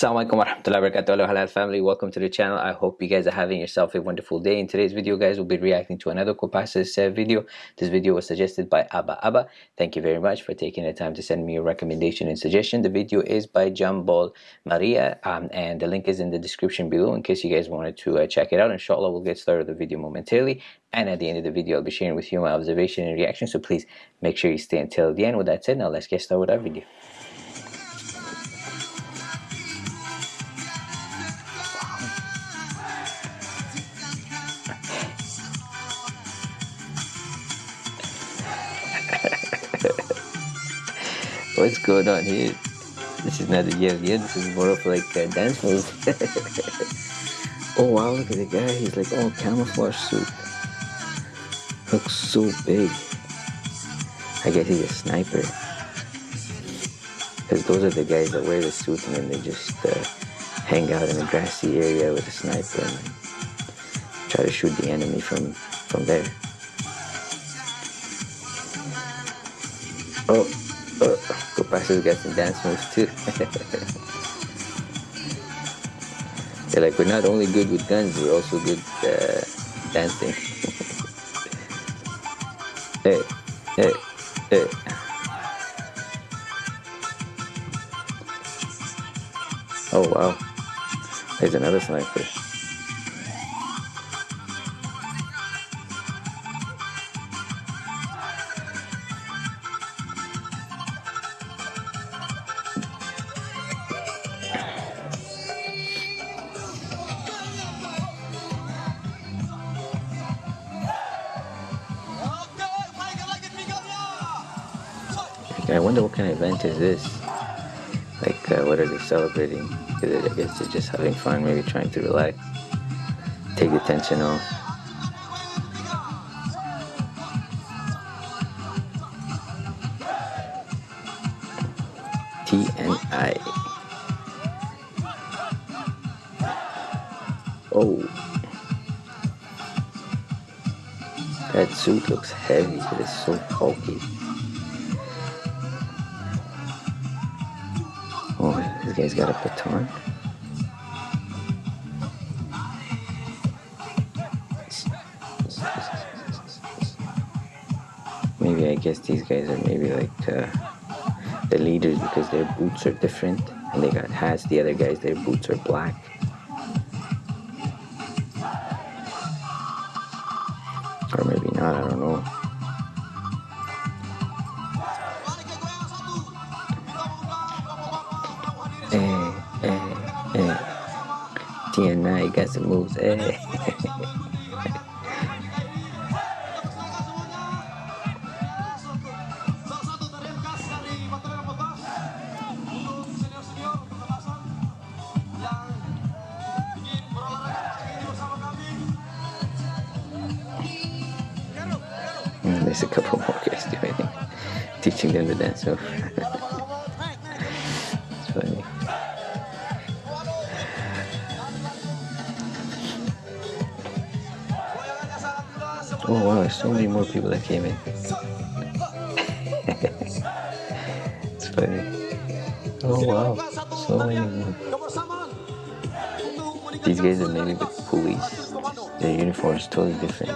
Assalamualaikum warahmatullahi wabarakatuh. Halal family. Welcome to the channel. I hope you guys are having yourself a wonderful day. In today's video guys we'll be reacting to another Kopassus uh, video. This video was suggested by Abba Abba. Thank you very much for taking the time to send me a recommendation and suggestion. The video is by Jambal Maria um, and the link is in the description below in case you guys wanted to uh, check it out. Inshallah we'll get started with the video momentarily. And at the end of the video I'll be sharing with you my observation and reaction. So please make sure you stay until the end. With that said now let's get started with our video What's going on here? This is not a yeah, yeah, this is more of like a dance move. oh wow, look at the guy, he's like all camouflage suit. Looks so big. I guess he's a sniper. Because those are the guys that wear the suit and then they just uh, hang out in a grassy area with a sniper and try to shoot the enemy from, from there. Oh, oh. Kopassus got some dance moves too. They're like, we're not only good with guns, we're also good uh, dancing. hey, hey, hey. Oh wow, there's another sniper. I wonder what kind of event is this? Like, uh, what are they celebrating? I guess they're just having fun, maybe trying to relax, take the tension off. TNI. Oh. That suit looks heavy, but it's so bulky. This guy's got a baton. Maybe I guess these guys are maybe like uh, the leaders because their boots are different and they got hats. The other guys, their boots are black. TNI got some moves. Eh. there's a couple more guys doing teaching them to dance. Oh wow, so many more people that came in. it's funny. Oh wow, so many more. These guys are maybe the police. Their uniform is totally different.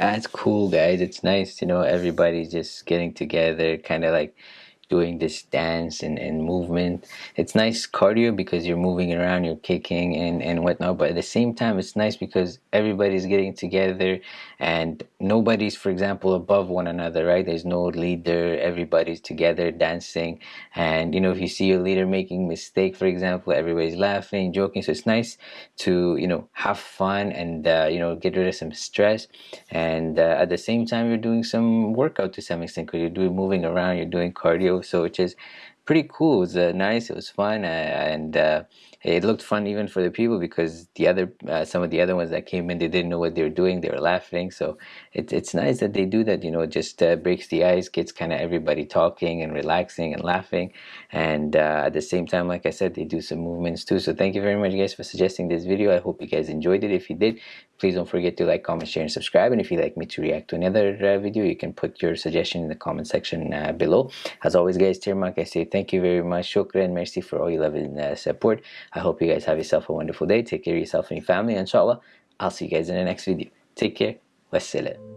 Ah, that's cool guys. It's nice you know everybody's just getting together kind of like doing this dance and, and movement. It's nice cardio because you're moving around you're kicking and and whatnot but at the same time it's nice because everybody's getting together and nobody's for example above one another right? There's no leader. Everybody's together dancing. And you know if you see your leader making mistake for example everybody's laughing joking. So it's nice to you know have fun and uh, you know get rid of some stress. And uh, at the same time you're doing some workout to some extent because you're doing moving around you're doing cardio so which is pretty cool. It was uh, nice. It was fun uh, and uh, it looked fun even for the people because the other uh, some of the other ones that came in they didn't know what they were doing. They were laughing. So it, it's nice that they do that you know it just uh, breaks the ice gets kind of everybody talking and relaxing and laughing. And uh, at the same time like I said they do some movements too. So thank you very much guys for suggesting this video. I hope you guys enjoyed it. If you did please don't forget to like comment share and subscribe. And if you'd like me to react to another video you can put your suggestion in the comment section below. As always guys Tirmak I say thank you very much shukran merci for all your love and uh, support. I hope you guys have yourself a wonderful day. Take care of yourself and your family. Inshallah I'll see you guys in the next video. Take care. Wassalam